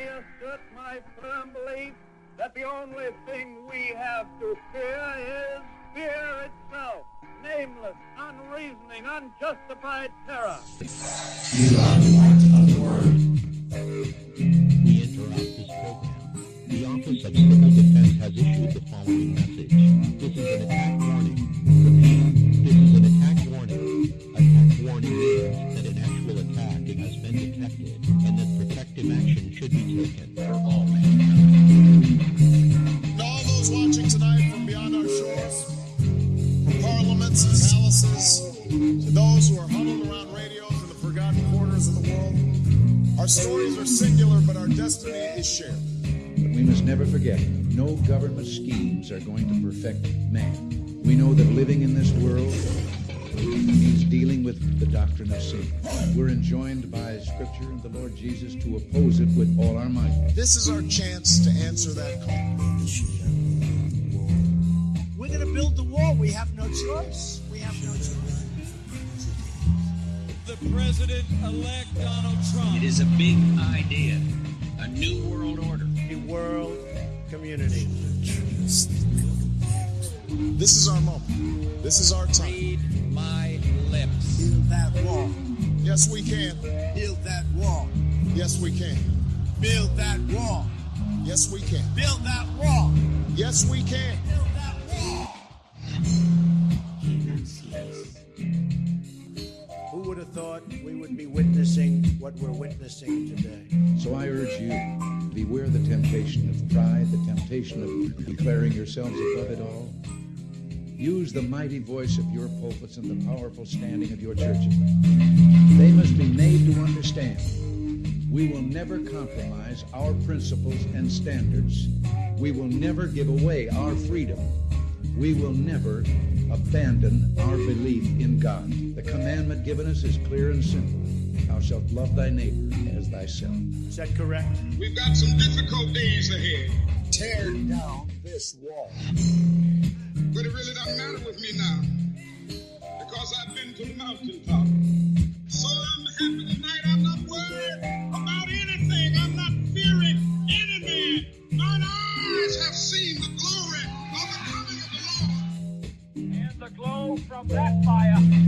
assert my firm belief that the only thing we have to fear is fear itself. Nameless, unreasoning, unjustified terror. You are the light. We interrupt this program. The Office of Civil Defense has issued the following message. This is an attack warning. Repeat, this is an attack warning. Attack warning should for all mankind. To all those watching tonight from beyond our shores, from parliaments and palaces, to those who are huddled around radios in the forgotten corners of the world, our stories are singular, but our destiny is shared. But we must never forget, no government schemes are going to perfect man. We know that living in this world means dealing with the doctrine of sin. We're enjoined by Scripture and the Lord Jesus to oppose it with all our might. This is our chance to answer that call. We're going to build the wall. We have no choice. We have no choice. The President-elect Donald Trump. It is a big idea, a new world order. The world community. This is our moment. This is our time. Read my lips. Build that wall. Yes, we can. Build that wall. Yes, we can. Build that wall. Yes, we can. Build that wall. Yes, we can. Build that wall. Who would have thought we would be witnessing what we're witnessing today? So I urge you, beware the temptation of pride, the temptation of declaring yourselves above it all. Use the mighty voice of your pulpits and the powerful standing of your churches. They must be made to understand. We will never compromise our principles and standards. We will never give away our freedom. We will never abandon our belief in God. The commandment given us is clear and simple. Thou shalt love thy neighbor as thyself. Is that correct? We've got some difficult days ahead, Tear down this wall. But it really doesn't matter with me now because I've been to the mountaintop. So I'm happy tonight. I'm not worried about anything. I'm not fearing any man. Mine eyes have seen the glory of the coming of the Lord. And the glow from that fire